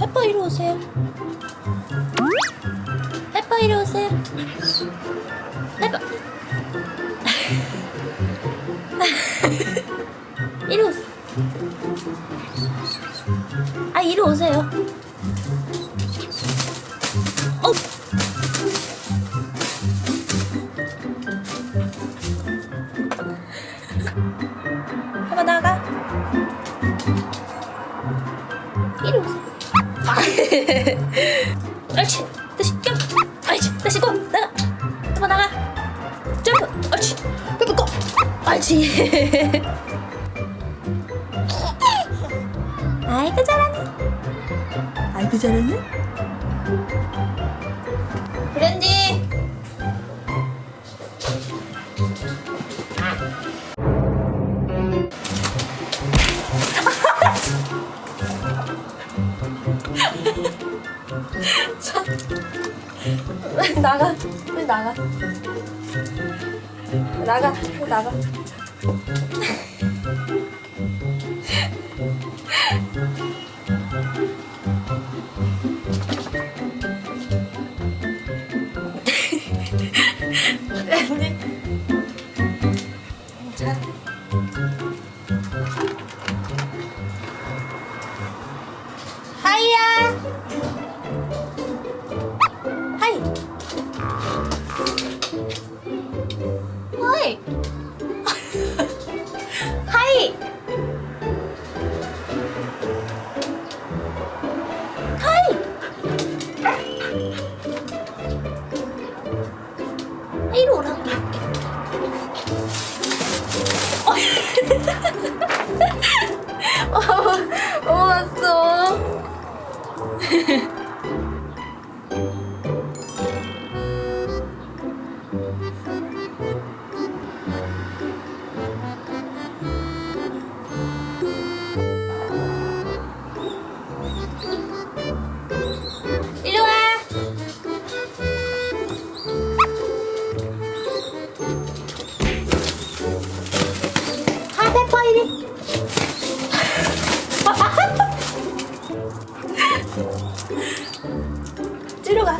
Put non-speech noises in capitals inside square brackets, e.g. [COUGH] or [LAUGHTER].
해퍼 이리 오세요. 해퍼 이리 오세요. 해퍼 [LAUGHS] 이리 오세요. 아 이리 오세요. [LAUGHS] 옳지. 다시 점프. 옳지. 다시 고. 나가. 페퍼 나가. 점프. 옳지. 페퍼 고. 옳지. [LAUGHS] 아이고 잘하네. 아이고 잘하네. 브랜디. [LAUGHS] 나가. 빨리 나가. 나가. 나가. [LAUGHS] 언니. 자. 하이. 하이. 하이. 이리 오라고. 어, 어, 왔어. 여기 찌르가.